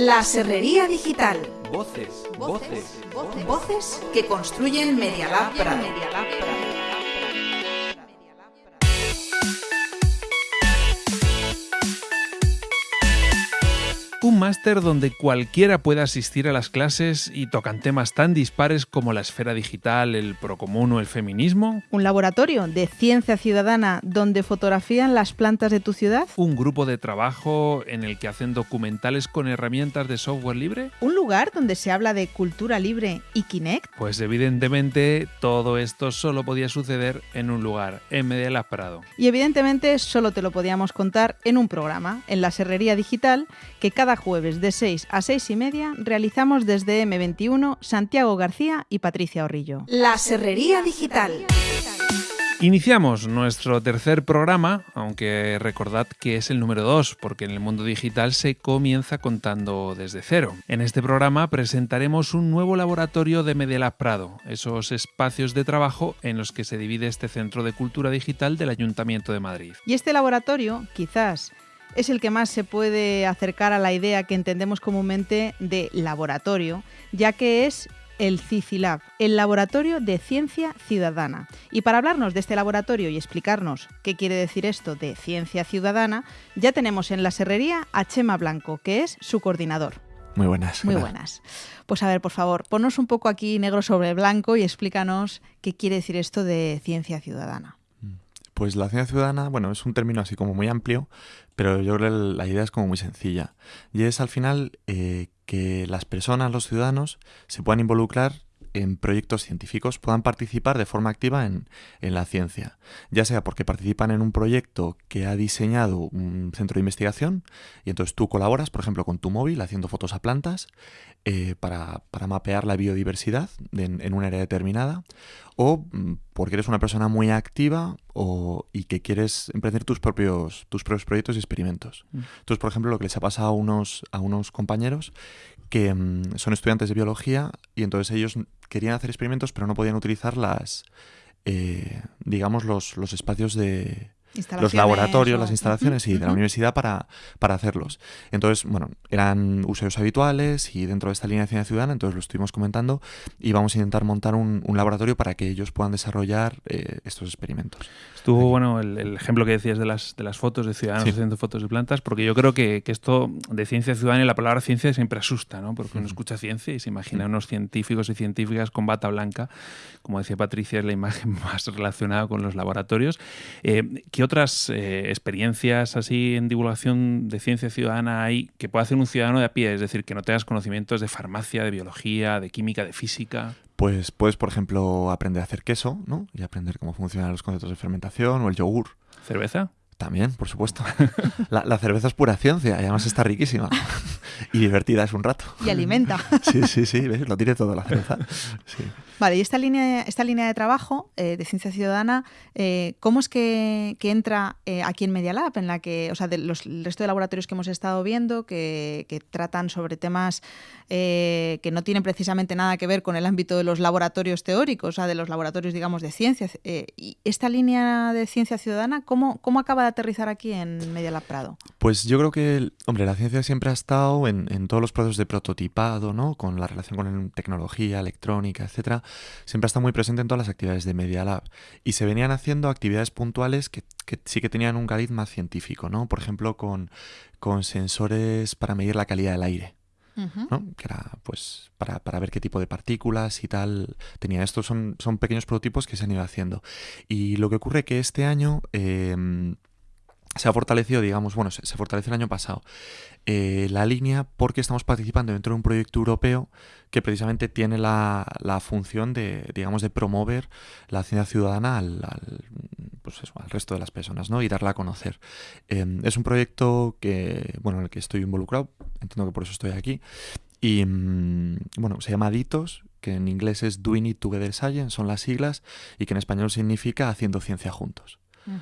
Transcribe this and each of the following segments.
La Serrería Digital. Voces, voces, voces, voces que construyen Media Lab Prado. Un máster donde cualquiera pueda asistir a las clases y tocan temas tan dispares como la esfera digital, el procomún o el feminismo. Un laboratorio de ciencia ciudadana donde fotografían las plantas de tu ciudad. Un grupo de trabajo en el que hacen documentales con herramientas de software libre. Un lugar donde se habla de cultura libre y Kinect. Pues evidentemente todo esto solo podía suceder en un lugar, en Medellín Prado. Y evidentemente solo te lo podíamos contar en un programa, en la Serrería Digital, que cada jueves de 6 a 6 y media realizamos desde M21 Santiago García y Patricia Orrillo. La Serrería Digital. Iniciamos nuestro tercer programa, aunque recordad que es el número 2, porque en el mundo digital se comienza contando desde cero. En este programa presentaremos un nuevo laboratorio de Medelab Prado, esos espacios de trabajo en los que se divide este Centro de Cultura Digital del Ayuntamiento de Madrid. Y este laboratorio, quizás es el que más se puede acercar a la idea que entendemos comúnmente de laboratorio, ya que es el CICILAB, el Laboratorio de Ciencia Ciudadana. Y para hablarnos de este laboratorio y explicarnos qué quiere decir esto de ciencia ciudadana, ya tenemos en la serrería a Chema Blanco, que es su coordinador. Muy buenas. Muy buenas. Pues a ver, por favor, ponnos un poco aquí negro sobre blanco y explícanos qué quiere decir esto de ciencia ciudadana. Pues la ciencia ciudadana, bueno, es un término así como muy amplio, pero yo creo que la idea es como muy sencilla. Y es al final eh, que las personas, los ciudadanos, se puedan involucrar en proyectos científicos puedan participar de forma activa en, la ciencia, ya sea porque participan en un proyecto que ha diseñado un centro de investigación y entonces tú colaboras, por ejemplo, con tu móvil haciendo fotos a plantas eh, para, mapear la biodiversidad en, un área determinada, o mm, porque eres una persona muy activa o, y que quieres emprender tus propios, tus propios proyectos y experimentos. Mm. Entonces, por ejemplo, lo que les ha pasado a unos, a unos compañeros que mm, son estudiantes de biología y entonces ellos querían hacer experimentos pero no podían utilizar las, eh, digamos, los, los espacios de, los laboratorios, las instalaciones y de la universidad para, para hacerlos. Entonces, bueno, eran usuarios habituales y dentro de esta línea de ciencia ciudadana, entonces lo estuvimos comentando y vamos a intentar montar un, laboratorio para que ellos puedan desarrollar eh, estos experimentos. Estuvo bueno el, ejemplo que decías de las, de las fotos de ciudadanos haciendo fotos de plantas, porque yo creo que, que, esto de ciencia ciudadana y la palabra ciencia siempre asusta, ¿no? Porque uno escucha ciencia y se imagina unos científicos y científicas con bata blanca. Como decía Patricia, es la imagen más relacionada con los laboratorios. Eh, ¿Qué otras eh, experiencias así en divulgación de ciencia ciudadana hay que pueda hacer un ciudadano de a pie? Es decir, que no tengas conocimientos de farmacia, de biología, de química, de física. Pues puedes, por ejemplo, aprender a hacer queso, ¿no? Y aprender cómo funcionan los conceptos de fermentación o el yogur. ¿Cerveza? También, por supuesto. La, cerveza es pura ciencia y además está riquísima. Y divertida es un rato. Y alimenta. Sí, sí, sí, lo tiene todo la cerveza. Sí. Vale, y esta línea, esta línea de trabajo eh, de ciencia ciudadana, eh, ¿cómo es que, entra eh, aquí en Media Lab? En la que, o sea, de los, el resto de laboratorios que hemos estado viendo, que, tratan sobre temas que no tienen precisamente nada que ver con el ámbito de los laboratorios teóricos, o sea, de los laboratorios, digamos, de ciencia. y esta línea de ciencia ciudadana, ¿cómo, ¿cómo acaba de aterrizar aquí en Media Lab Prado? Pues yo creo que, hombre, la ciencia siempre ha estado en, en todos los procesos de prototipado, ¿no? Con la relación con tecnología, electrónica, etcétera siempre está muy presente en todas las actividades de Media Lab. Y se venían haciendo actividades puntuales que, sí que tenían un cariz más científico, ¿no? Por ejemplo, con, con sensores para medir la calidad del aire. ¿no? que era pues para, ver qué tipo de partículas y tal tenía. Estos son, son pequeños prototipos que se han ido haciendo. Y lo que ocurre que este año em, se ha fortalecido, digamos, bueno, se, fortalece el año pasado eh, la línea porque estamos participando dentro de un proyecto europeo que precisamente tiene la, función de, digamos, de promover la ciencia ciudadana al, pues al resto de las personas, ¿no? Y darla a conocer. Em, es un proyecto que, bueno, en el que estoy involucrado, entiendo que por eso estoy aquí, y mm, bueno, se llama DITOS, que en inglés es Doing It Together Science, son las siglas, y que en español significa haciendo ciencia juntos.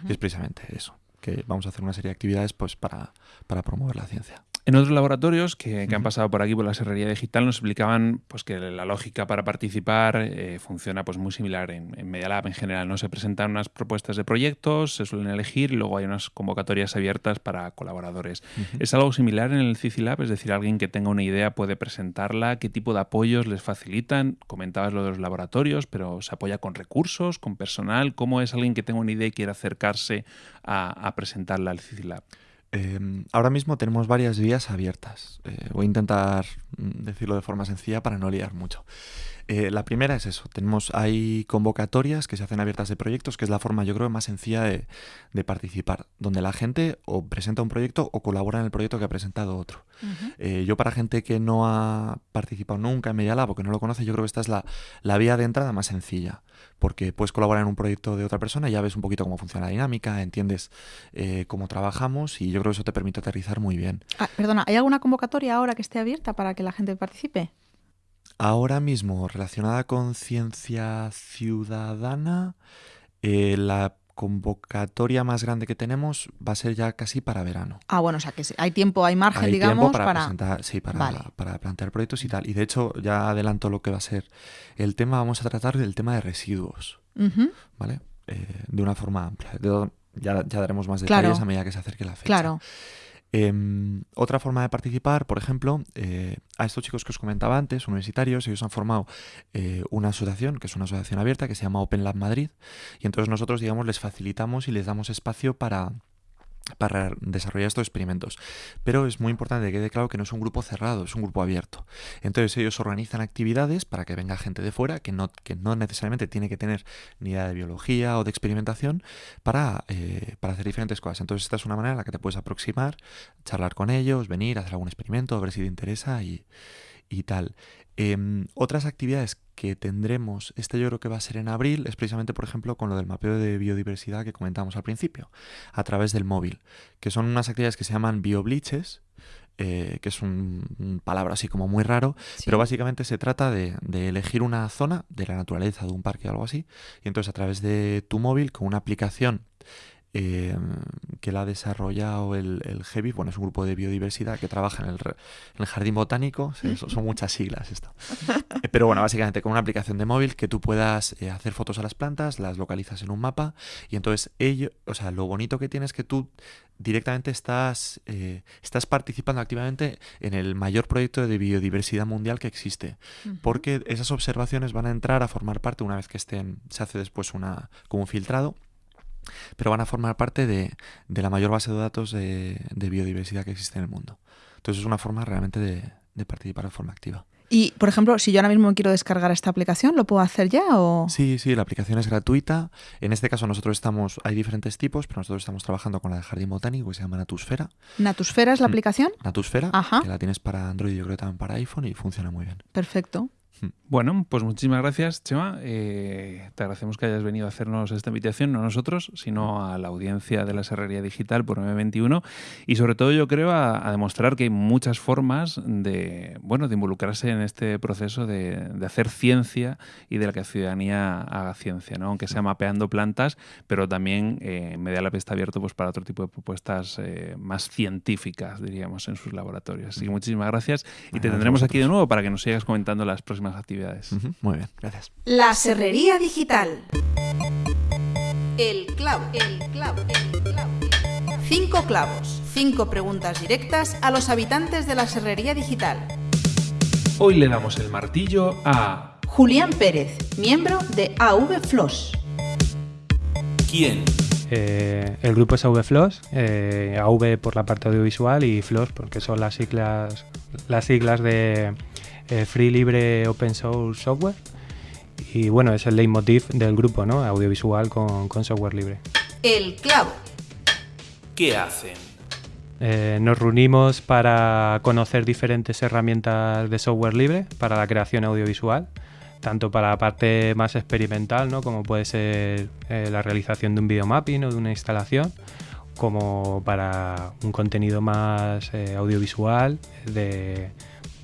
Y es precisamente eso, que vamos a hacer una serie de actividades pues para, para promover la ciencia. En otros laboratorios que, han pasado por aquí por la serrería digital nos explicaban pues, que la lógica para participar eh, funciona pues, muy similar en, en Media Lab en general. ¿no? Se presentan unas propuestas de proyectos, se suelen elegir y luego hay unas convocatorias abiertas para colaboradores. ¿Es algo similar en el CICILab? Es decir, alguien que tenga una idea puede presentarla, qué tipo de apoyos les facilitan. Comentabas lo de los laboratorios, pero ¿se apoya con recursos, con personal? ¿Cómo es alguien que tenga una idea y quiera acercarse a, presentarla al CICILab? Em, ahora mismo tenemos varias vías abiertas. Eh, voy a intentar mm, decirlo de forma sencilla para no liar mucho. Eh, la primera es eso, tenemos, hay convocatorias que se hacen abiertas de proyectos, que es la forma yo creo más sencilla de, participar, donde la gente o presenta un proyecto o colabora en el proyecto que ha presentado otro. Eh, yo para gente que no ha participado nunca en Media Lab o que no lo conoce, yo creo que esta es la, vía de entrada más sencilla, porque puedes colaborar en un proyecto de otra persona y ya ves un poquito cómo funciona la dinámica, entiendes eh, cómo trabajamos y yo creo que eso te permite aterrizar muy bien. Ah, perdona, ¿hay alguna convocatoria ahora que esté abierta para que la gente participe? Ahora mismo, relacionada con ciencia ciudadana, eh, la convocatoria más grande que tenemos va a ser ya casi para verano. Ah, bueno, o sea que hay tiempo, hay margen, digamos, para, Presentar, sí, para, para, plantear proyectos y tal. Y de hecho, ya adelanto lo que va a ser el tema, vamos a tratar del tema de residuos, ¿vale? Eh, de una forma amplia. ya, ya, daremos más detalles a medida que se acerque la fecha. Claro. Em, otra forma de participar, por ejemplo, eh, a estos chicos que os comentaba antes, universitarios, ellos han formado eh, una asociación, que es una asociación abierta, que se llama Open Lab Madrid, y entonces nosotros, digamos, les facilitamos y les damos espacio para para desarrollar estos experimentos. Pero es muy importante que quede claro que no es un grupo cerrado, es un grupo abierto. Entonces ellos organizan actividades para que venga gente de fuera que no, que no necesariamente tiene que tener ni idea de biología o de experimentación para, eh, para hacer diferentes cosas. Entonces esta es una manera en la que te puedes aproximar, charlar con ellos, venir, hacer algún experimento, ver si te interesa y, y tal. Em, otras actividades que tendremos, este yo creo que va a ser en abril, es precisamente, por ejemplo, con lo del mapeo de biodiversidad que comentamos al principio, a través del móvil, que son unas actividades que se llaman biobliches, eh, que es un, palabra así como muy raro, pero básicamente se trata de, de, elegir una zona de la naturaleza, de un parque o algo así, y entonces a través de tu móvil, con una aplicación eh, que la ha desarrollado el, el GEBI, bueno, es un grupo de biodiversidad que trabaja en el, jardín botánico, son, muchas siglas esto. Eh, pero bueno, básicamente con una aplicación de móvil que tú puedas eh, hacer fotos a las plantas, las localizas en un mapa y entonces ello, o sea, lo bonito que tienes es que tú directamente estás, estás participando activamente en el mayor proyecto de biodiversidad mundial que existe, porque esas observaciones van a entrar a formar parte una vez que estén, se hace después una, como un filtrado pero van a formar parte de, la mayor base de datos de, biodiversidad que existe en el mundo. Entonces es una forma realmente de, participar de forma activa. Y, por ejemplo, si yo ahora mismo quiero descargar esta aplicación, ¿lo puedo hacer ya o...? Sí, sí, la aplicación es gratuita. En este caso nosotros estamos, hay diferentes tipos, pero nosotros estamos trabajando con la de Jardín Botánico que se llama Natusfera. ¿Natusfera es la mm. aplicación? Natusfera, que la tienes para Android y yo creo también para iPhone y funciona muy bien. Perfecto. Bueno, pues muchísimas gracias, Chema. Eh, te agradecemos que hayas venido a hacernos esta invitación, no a nosotros, sino a la audiencia de la Serrería Digital por M21 y sobre todo yo creo a, demostrar que hay muchas formas de, bueno, de involucrarse en este proceso de, hacer ciencia y de la que la ciudadanía haga ciencia, ¿no? aunque sea mapeando plantas, pero también eh, Medialab está abierto pues, para otro tipo de propuestas eh, más científicas, diríamos, en sus laboratorios. Así que muchísimas gracias y te tendremos aquí de nuevo para que nos sigas comentando las próximas actividades. Muy bien, gracias. La Serrería Digital. El clavo, el clavo, el clavo. Cinco clavos, cinco preguntas directas a los habitantes de la Serrería Digital. Hoy le damos el martillo a Julián Pérez, miembro de AV Flos. ¿Quién? Eh, el grupo es AV Flos, eh, AV por la parte audiovisual y Flos porque son las siglas, las siglas de eh, free, libre, open source software. Y bueno, es el leitmotiv del grupo, ¿no? Audiovisual con, software libre. El clavo. ¿Qué hacen? Eh, nos reunimos para conocer diferentes herramientas de software libre para la creación audiovisual, tanto para la parte más experimental, ¿no? como puede ser eh, la realización de un videomapping o de una instalación, como para un contenido más audiovisual de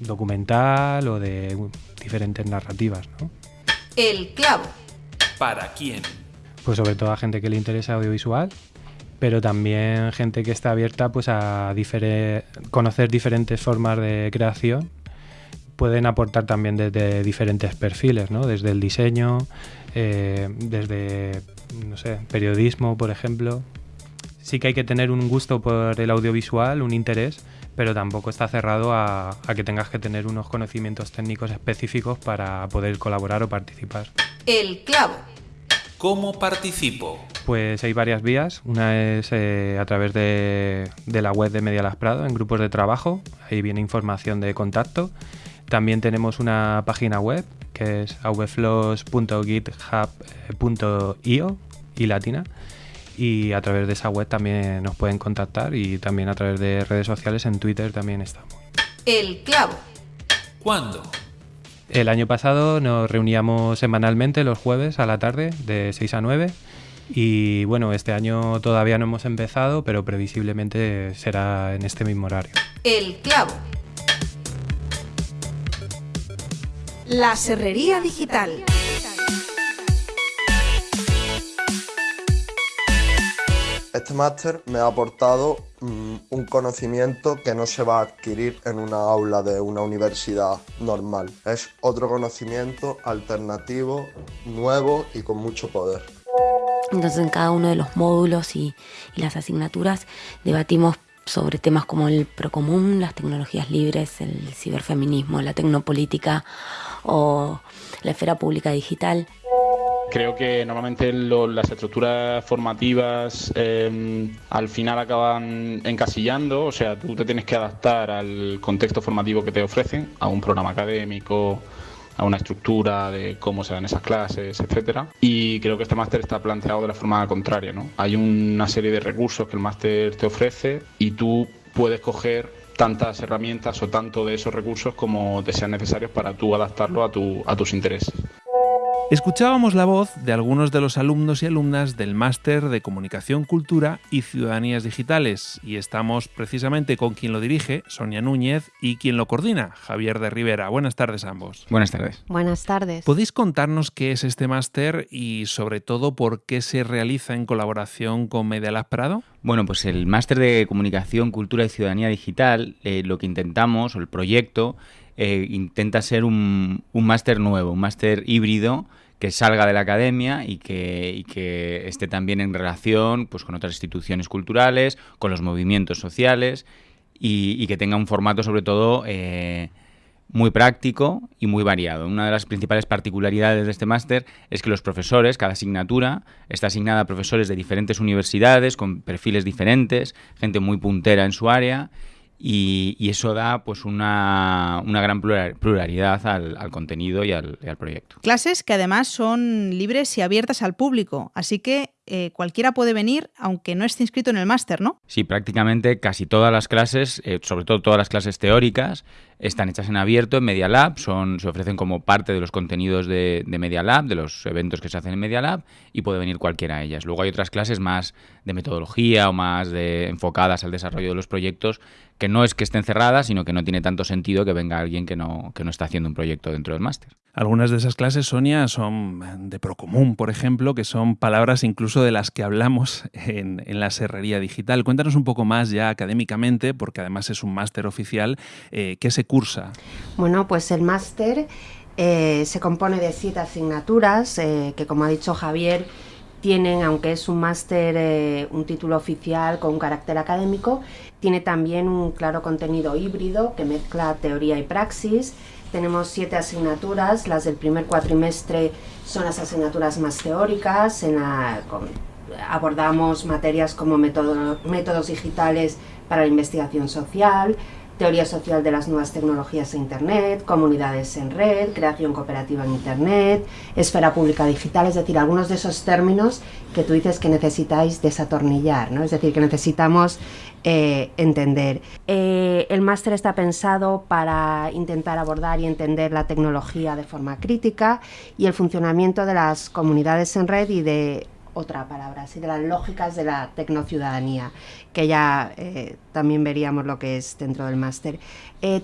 documental o de diferentes narrativas. ¿no? El clavo. ¿Para quién? Pues sobre todo a gente que le interesa audiovisual, pero también gente que está abierta pues a conocer diferentes formas de creación pueden aportar también desde diferentes perfiles, ¿no? desde el diseño, eh, desde no sé, periodismo, por ejemplo. Sí que hay que tener un gusto por el audiovisual, un interés, pero tampoco está cerrado a, a que tengas que tener unos conocimientos técnicos específicos para poder colaborar o participar. El clavo. ¿Cómo participo? Pues hay varias vías. Una es eh, a través de, de, la web de Medialas Prado, en grupos de trabajo. Ahí viene información de contacto. También tenemos una página web que es avflows.github.io y latina. Y a través de esa web también nos pueden contactar y también a través de redes sociales en Twitter también estamos. El clavo. ¿Cuándo? El año pasado nos reuníamos semanalmente los jueves a la tarde de 6 a 9 y bueno, este año todavía no hemos empezado, pero previsiblemente será en este mismo horario. El clavo. La Serrería Digital. Este máster me ha aportado mm, un conocimiento que no se va a adquirir en una aula de una universidad normal. Es otro conocimiento alternativo, nuevo y con mucho poder. Entonces en cada uno de los módulos y, y las asignaturas debatimos sobre temas como el procomún, las tecnologías libres, el ciberfeminismo, la tecnopolítica o la esfera pública digital. Creo que normalmente las estructuras formativas em, al final acaban encasillando, o sea, tú te tienes que adaptar al contexto formativo que te ofrecen, a un programa académico, a una estructura de cómo se dan esas clases, etcétera. Y creo que este máster está planteado de la forma contraria, ¿no? Hay una serie de recursos que el máster te ofrece y tú puedes coger tantas herramientas o tanto de esos recursos como te sean necesarios para tú adaptarlo a, tu, a tus intereses. Escuchábamos la voz de algunos de los alumnos y alumnas del Máster de Comunicación, Cultura y Ciudadanías Digitales y estamos precisamente con quien lo dirige, Sonia Núñez, y quien lo coordina, Javier de Rivera. Buenas tardes a ambos. Buenas tardes. Buenas tardes. ¿Podéis contarnos qué es este máster y sobre todo por qué se realiza en colaboración con Media Lab Prado? Bueno, pues el Máster de Comunicación, Cultura y Ciudadanía Digital, eh, lo que intentamos, o el proyecto, eh, intenta ser un, máster nuevo, un máster híbrido que salga de la academia y que, esté también en relación pues, con otras instituciones culturales, con los movimientos sociales y, que tenga un formato sobre todo eh, muy práctico y muy variado. Una de las principales particularidades de este máster es que los profesores, cada asignatura, está asignada a profesores de diferentes universidades, con perfiles diferentes, gente muy puntera en su área y, eso da pues una, gran pluralidad al, contenido y al, y al, proyecto. Clases que además son libres y abiertas al público, así que eh, cualquiera puede venir aunque no esté inscrito en el máster, ¿no? Sí, prácticamente casi todas las clases, eh, sobre todo todas las clases teóricas, están hechas en abierto en Media Lab, son, se ofrecen como parte de los contenidos de, de Media Lab, de los eventos que se hacen en Media Lab, y puede venir cualquiera de ellas. Luego hay otras clases más de metodología o más de, enfocadas al desarrollo de los proyectos, que no es que estén cerradas, sino que no tiene tanto sentido que venga alguien que no, que no está haciendo un proyecto dentro del máster. Algunas de esas clases, Sonia, son de Procomún, por ejemplo, que son palabras incluso de las que hablamos en, la serrería digital. Cuéntanos un poco más ya académicamente, porque además es un máster oficial, eh, ¿qué se cursa? Bueno, pues el máster eh, se compone de siete asignaturas eh, que, como ha dicho Javier, tienen, aunque es un máster, un título oficial con un carácter académico, tiene también un claro contenido híbrido que mezcla teoría y praxis, tenemos siete asignaturas, las del primer cuatrimestre son las asignaturas más teóricas, en abordamos materias como métodos digitales para la investigación social, teoría social de las nuevas tecnologías e Internet, comunidades en red, creación cooperativa en Internet, esfera pública digital, es decir, algunos de esos términos que tú dices que necesitáis desatornillar, ¿no? es decir, que necesitamos eh, entender. Eh, el máster está pensado para intentar abordar y entender la tecnología de forma crítica y el funcionamiento de las comunidades en red y de otra palabra, así de las lógicas de la tecnociudadanía, que ya eh, también veríamos lo que es dentro del máster.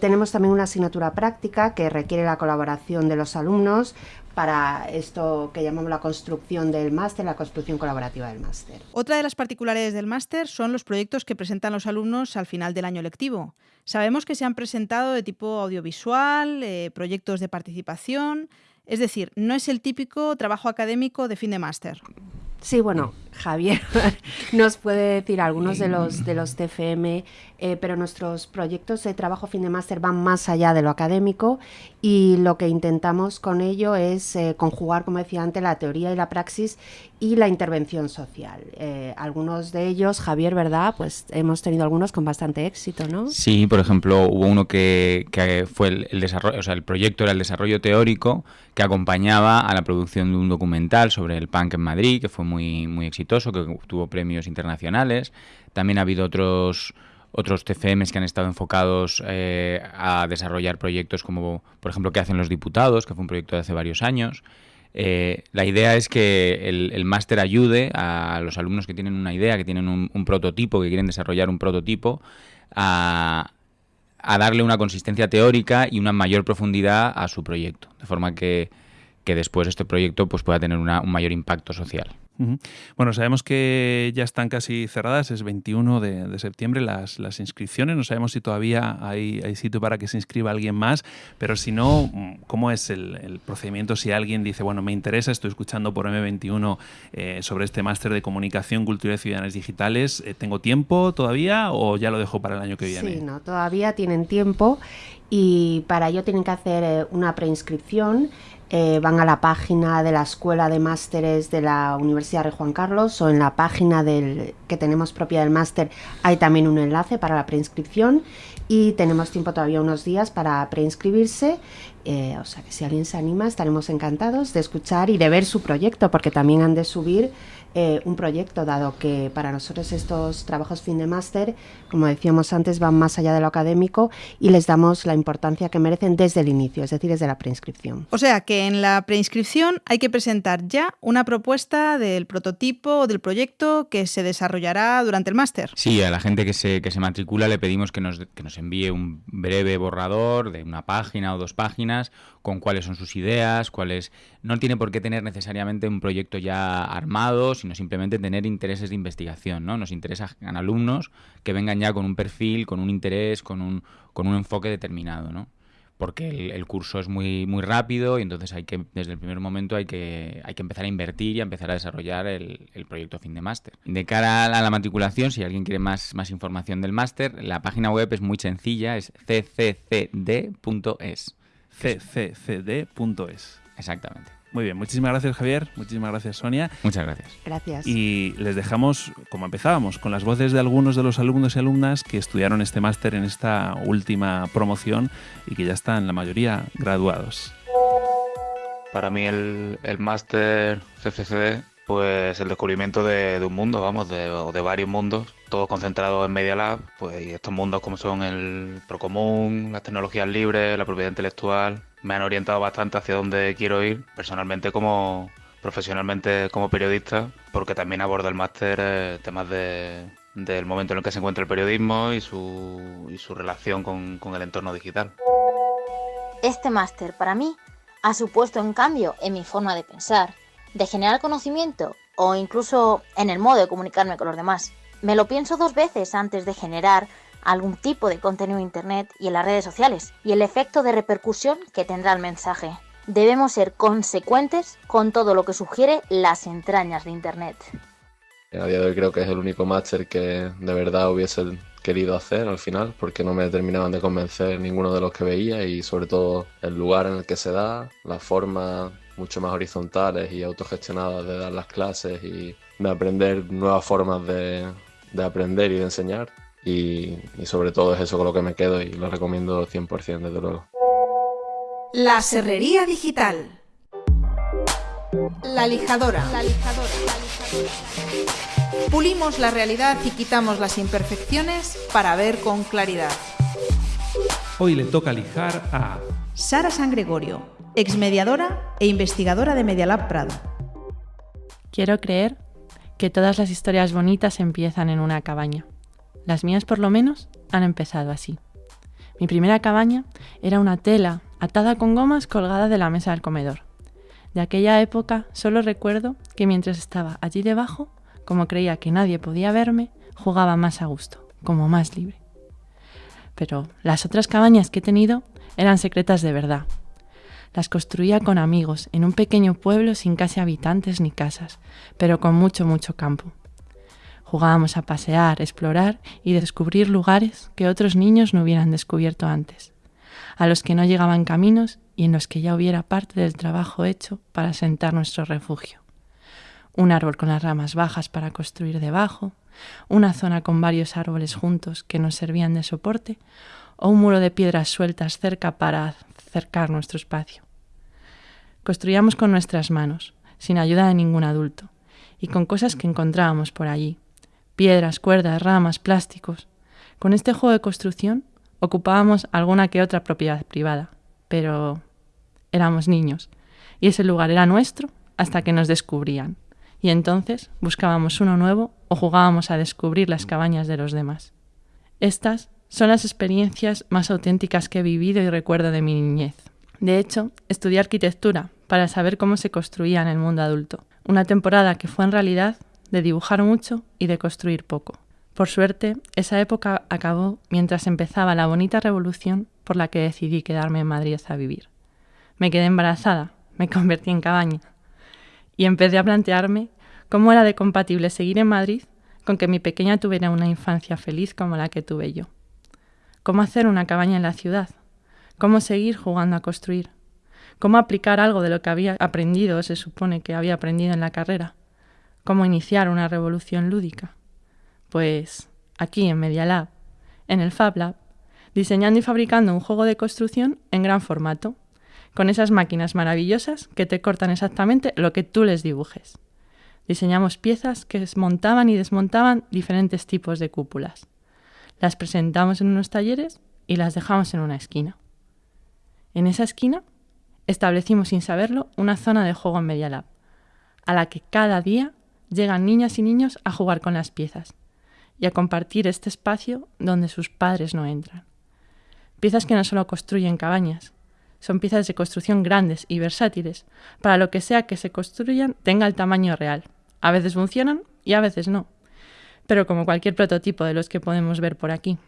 tenemos también una asignatura práctica que requiere la colaboración de los alumnos para esto que llamamos la construcción del máster, la construcción colaborativa del máster. Otra de las particularidades del máster son los proyectos que presentan los alumnos al final del año lectivo. Sabemos que se han presentado de tipo audiovisual, eh, proyectos de participación, es decir, no es el típico trabajo académico de fin de máster. Sí, bueno, Javier nos puede decir algunos de los, de los TFM, eh, pero nuestros proyectos de trabajo fin de máster van más allá de lo académico y lo que intentamos con ello es eh, conjugar, como decía antes, la teoría y la praxis y la intervención social. Eh, algunos de ellos, Javier, ¿verdad? Pues hemos tenido algunos con bastante éxito, ¿no? Sí, por ejemplo, hubo uno que, que fue el, el, desarrollo, o sea, el proyecto era el desarrollo teórico que acompañaba a la producción de un documental sobre el punk en Madrid, que fue muy, exitoso, que obtuvo premios internacionales. También ha habido otros otros TFMs que han estado enfocados eh, a desarrollar proyectos como, por ejemplo, que hacen los diputados, que fue un proyecto de hace varios años. Eh, la idea es que el, máster ayude a los alumnos que tienen una idea, que tienen un, un prototipo, que quieren desarrollar un prototipo, a, a, darle una consistencia teórica y una mayor profundidad a su proyecto, de forma que, que después este proyecto pues, pueda tener una, un mayor impacto social. Bueno, sabemos que ya están casi cerradas, es 21 de, de septiembre las, las, inscripciones, no sabemos si todavía hay, hay, sitio para que se inscriba alguien más, pero si no, ¿cómo es el, el procedimiento si alguien dice, bueno, me interesa, estoy escuchando por M21 eh, sobre este máster de comunicación, cultura y ciudadanas digitales, eh, ¿tengo tiempo todavía o ya lo dejo para el año que viene? Sí, no, todavía tienen tiempo y para ello tienen que hacer eh, una preinscripción eh, van a la página de la Escuela de Másteres de la Universidad de Juan Carlos o en la página del, que tenemos propia del máster hay también un enlace para la preinscripción y tenemos tiempo todavía unos días para preinscribirse. Eh, o sea que si alguien se anima estaremos encantados de escuchar y de ver su proyecto porque también han de subir eh, un proyecto, dado que para nosotros estos trabajos fin de máster, como decíamos antes, van más allá de lo académico y les damos la importancia que merecen desde el inicio, es decir, desde la preinscripción. O sea que en la preinscripción hay que presentar ya una propuesta del prototipo o del proyecto que se desarrollará durante el máster. Sí, a la gente que se, que se matricula le pedimos que nos, que nos envíe un breve borrador de una página o dos páginas con cuáles son sus ideas, cuáles... No tiene por qué tener necesariamente un proyecto ya armado, sino simplemente tener intereses de investigación, ¿no? Nos interesan alumnos que vengan ya con un perfil, con un interés, con un, con un enfoque determinado, ¿no? Porque el, curso es muy, muy rápido y entonces hay que, desde el primer momento hay que, hay que empezar a invertir y a empezar a desarrollar el, el proyecto fin de máster. De cara a la matriculación, si alguien quiere más, más información del máster, la página web es muy sencilla, es cccd.es cccd.es. Exactamente. Muy bien, muchísimas gracias Javier, muchísimas gracias Sonia. Muchas gracias. Gracias. Y les dejamos, como empezábamos, con las voces de algunos de los alumnos y alumnas que estudiaron este máster en esta última promoción y que ya están la mayoría graduados. Para mí el, el máster CCCD pues el descubrimiento de, de, un mundo, vamos, de, de varios mundos, todos concentrados en Media Lab, pues y estos mundos como son el Procomún, las tecnologías libres, la propiedad intelectual, me han orientado bastante hacia dónde quiero ir, personalmente como profesionalmente como periodista, porque también aborda el máster eh, temas de, del momento en el que se encuentra el periodismo y su, y su relación con, con el entorno digital. Este máster para mí ha supuesto un cambio en mi forma de pensar, de generar conocimiento o incluso en el modo de comunicarme con los demás. Me lo pienso dos veces antes de generar algún tipo de contenido en Internet y en las redes sociales y el efecto de repercusión que tendrá el mensaje. Debemos ser consecuentes con todo lo que sugiere las entrañas de Internet. A día de hoy creo que es el único máster que de verdad hubiese querido hacer al final porque no me terminaban de convencer ninguno de los que veía y sobre todo el lugar en el que se da, la forma mucho más horizontales y autogestionadas de dar las clases y de aprender nuevas formas de, de aprender y de enseñar. Y, y, sobre todo es eso con lo que me quedo y lo recomiendo 100% desde luego. La serrería digital. La lijadora. La lijadora. Pulimos la realidad y quitamos las imperfecciones para ver con claridad. Hoy le toca lijar a Sara San Gregorio, exmediadora e investigadora de Medialab Prado. Quiero creer que todas las historias bonitas empiezan en una cabaña. Las mías, por lo menos, han empezado así. Mi primera cabaña era una tela atada con gomas colgada de la mesa del comedor. De aquella época solo recuerdo que mientras estaba allí debajo, como creía que nadie podía verme, jugaba más a gusto, como más libre. Pero las otras cabañas que he tenido eran secretas de verdad. Las construía con amigos en un pequeño pueblo sin casi habitantes ni casas, pero con mucho, mucho campo. Jugábamos a pasear, explorar y descubrir lugares que otros niños no hubieran descubierto antes, a los que no llegaban caminos y en los que ya hubiera parte del trabajo hecho para sentar nuestro refugio. Un árbol con las ramas bajas para construir debajo, una zona con varios árboles juntos que nos servían de soporte, o un muro de piedras sueltas cerca para cercar nuestro espacio. Construíamos con nuestras manos, sin ayuda de ningún adulto, y con cosas que encontrábamos por allí, piedras, cuerdas, ramas, plásticos. Con este juego de construcción ocupábamos alguna que otra propiedad privada, pero éramos niños, y ese lugar era nuestro hasta que nos descubrían, y entonces buscábamos uno nuevo o jugábamos a descubrir las cabañas de los demás. Estas son las experiencias más auténticas que he vivido y recuerdo de mi niñez. De hecho, estudié arquitectura para saber cómo se construía en el mundo adulto, una temporada que fue en realidad de dibujar mucho y de construir poco. Por suerte, esa época acabó mientras empezaba la bonita revolución por la que decidí quedarme en Madrid a vivir. Me quedé embarazada, me convertí en cabaña y empecé a plantearme cómo era de compatible seguir en Madrid con que mi pequeña tuviera una infancia feliz como la que tuve yo. ¿Cómo hacer una cabaña en la ciudad? ¿Cómo seguir jugando a construir? ¿Cómo aplicar algo de lo que había aprendido, se supone que había aprendido en la carrera? cómo iniciar una revolución lúdica. Pues aquí en Media Lab, en el Fab Lab, diseñando y fabricando un juego de construcción en gran formato, con esas máquinas maravillosas que te cortan exactamente lo que tú les dibujes. Diseñamos piezas que desmontaban y desmontaban diferentes tipos de cúpulas. Las presentamos en unos talleres y las dejamos en una esquina. En esa esquina establecimos sin saberlo una zona de juego en Media Lab, a la que cada día llegan niñas y niños a jugar con las piezas y a compartir este espacio donde sus padres no entran. Piezas que no solo construyen cabañas, son piezas de construcción grandes y versátiles, para lo que sea que se construyan tenga el tamaño real. A veces funcionan y a veces no, pero como cualquier prototipo de los que podemos ver por aquí.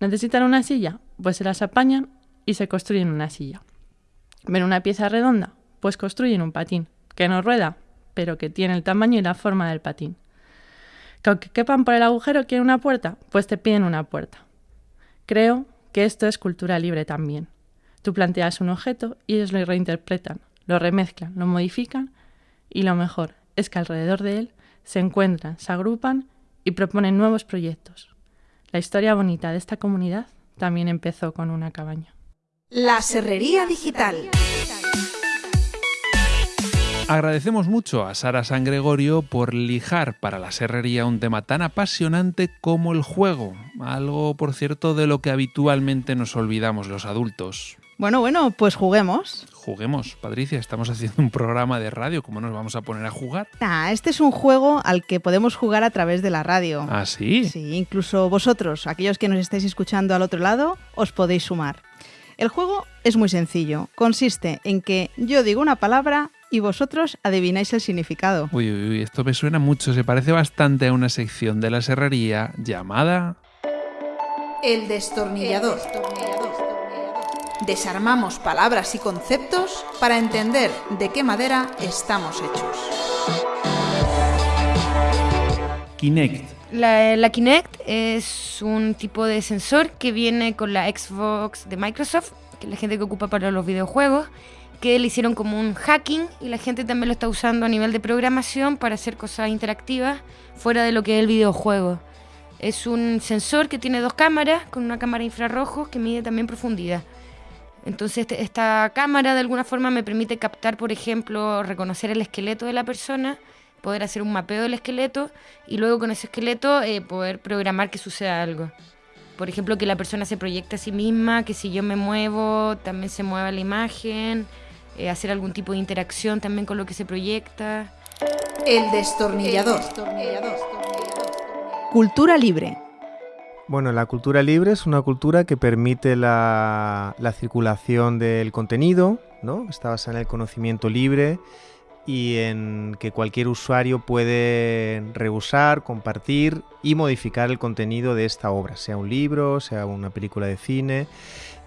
¿Necesitan una silla? Pues se las apañan y se construyen una silla. ¿Ven una pieza redonda? Pues construyen un patín. ¿Que no rueda? pero que tiene el tamaño y la forma del patín. Que aunque quepan por el agujero quieren una puerta, pues te piden una puerta. Creo que esto es cultura libre también. Tú planteas un objeto y ellos lo reinterpretan, lo remezclan, lo modifican y lo mejor es que alrededor de él se encuentran, se agrupan y proponen nuevos proyectos. La historia bonita de esta comunidad también empezó con una cabaña. La Serrería Digital. Agradecemos mucho a Sara San Gregorio por lijar para la serrería un tema tan apasionante como el juego, algo por cierto de lo que habitualmente nos olvidamos los adultos. Bueno, bueno, pues juguemos. Juguemos, Patricia, estamos haciendo un programa de radio, ¿cómo nos vamos a poner a jugar? Ah, este es un juego al que podemos jugar a través de la radio. ¿Ah, sí? Sí, incluso vosotros, aquellos que nos estáis escuchando al otro lado, os podéis sumar. El juego es muy sencillo, consiste en que yo digo una palabra y vosotros adivináis el significado. Uy, uy, uy, esto me suena mucho, se parece bastante a una sección de la serrería llamada... El destornillador. Desarmamos palabras y conceptos para entender de qué madera estamos hechos. Kinect. La, la, Kinect es un tipo de sensor que viene con la Xbox de Microsoft, que es la gente que ocupa para los videojuegos, que le hicieron como un hacking y la gente también lo está usando a nivel de programación para hacer cosas interactivas fuera de lo que es el videojuego. Es un sensor que tiene dos cámaras, con una cámara infrarrojo que mide también profundidad. Entonces este, esta cámara de alguna forma me permite captar, por ejemplo, reconocer el esqueleto de la persona, poder hacer un mapeo del esqueleto y luego con ese esqueleto eh, poder programar que suceda algo. Por ejemplo, que la persona se proyecte a sí misma, que si yo me muevo también se mueva la imagen, eh, hacer algún tipo de interacción también con lo que se proyecta. El destornillador. Cultura libre. Bueno, la cultura libre es una cultura que permite la, circulación del contenido, ¿no? Está basada en el conocimiento libre y en que cualquier usuario puede reusar, compartir y modificar el contenido de esta obra, sea un libro, sea una película de cine.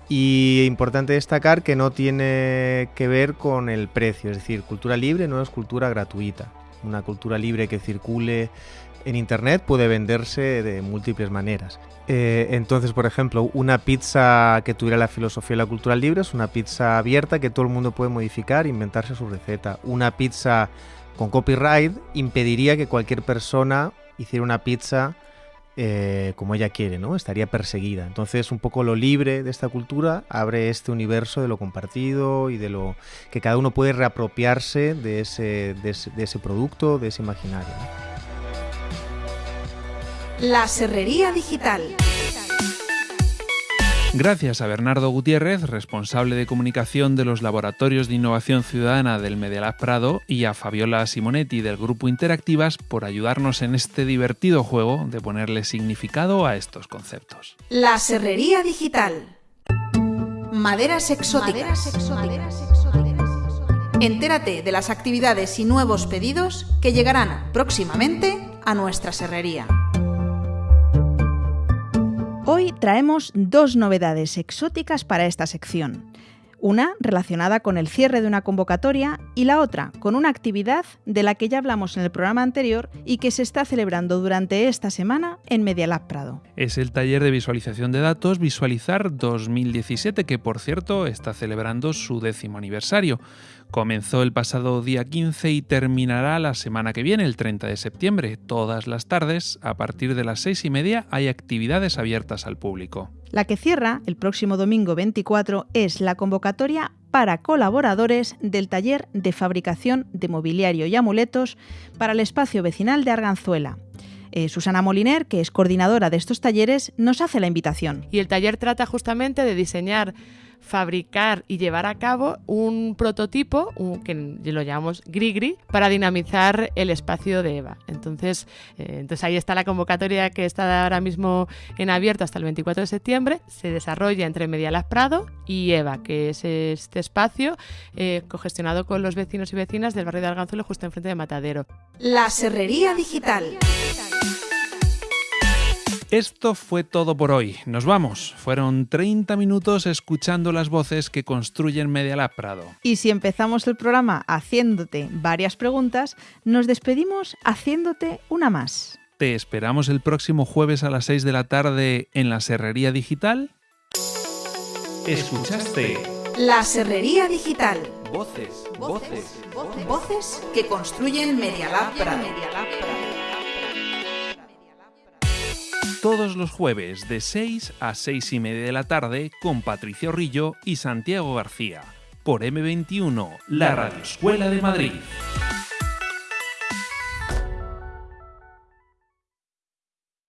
Y importante destacar que no tiene que ver con el precio, es decir, cultura libre no es cultura gratuita. Una cultura libre que circule en Internet puede venderse de múltiples maneras. Eh, entonces, por ejemplo, una pizza que tuviera la filosofía de la cultura libre es una pizza abierta que todo el mundo puede modificar, inventarse su receta. Una pizza con copyright impediría que cualquier persona hiciera una pizza eh, como ella quiere, ¿no? Estaría perseguida. Entonces, un poco lo libre de esta cultura abre este universo de lo compartido y de lo que cada uno puede reapropiarse de ese, de ese, producto, de ese imaginario. La Serrería Digital. Gracias a Bernardo Gutiérrez, responsable de comunicación de los Laboratorios de Innovación Ciudadana del Medialab Prado, y a Fabiola Simonetti del Grupo Interactivas por ayudarnos en este divertido juego de ponerle significado a estos conceptos. La Serrería Digital. Maderas exóticas. Entérate de las actividades y nuevos pedidos que llegarán próximamente a nuestra serrería. Hoy traemos dos novedades exóticas para esta sección. Una relacionada con el cierre de una convocatoria y la otra con una actividad de la que ya hablamos en el programa anterior y que se está celebrando durante esta semana en Medialab Prado. Es el taller de visualización de datos Visualizar 2017 que por cierto está celebrando su décimo aniversario. Comenzó el pasado día 15 y terminará la semana que viene, el 30 de septiembre. Todas las tardes, a partir de las seis y media, hay actividades abiertas al público. La que cierra el próximo domingo 24 es la convocatoria para colaboradores del taller de fabricación de mobiliario y amuletos para el espacio vecinal de Arganzuela. Eh, Susana Moliner, que es coordinadora de estos talleres, nos hace la invitación. Y el taller trata justamente de diseñar fabricar y llevar a cabo un prototipo, que lo llamamos Grigri, para dinamizar el espacio de EVA. Entonces, eh, entonces ahí está la convocatoria que está ahora mismo en abierto hasta el 24 de septiembre. Se desarrolla entre Medialab Prado y EVA, que es este espacio eh, cogestionado con los vecinos y vecinas del barrio de Arganzuelo, justo enfrente de Matadero. La Serrería Digital. Esto fue todo por hoy. Nos vamos. Fueron 30 minutos escuchando las voces que construyen Medialab Prado. Y si empezamos el programa haciéndote varias preguntas, nos despedimos haciéndote una más. Te esperamos el próximo jueves a las 6 de la tarde en la Serrería Digital. ¿Escuchaste? La Serrería Digital. Voces, voces, voces, voces que construyen Medialab Prado todos los jueves de 6 a 6 y media de la tarde con Patricia Rillo y Santiago García por M21, la Radio Escuela de Madrid.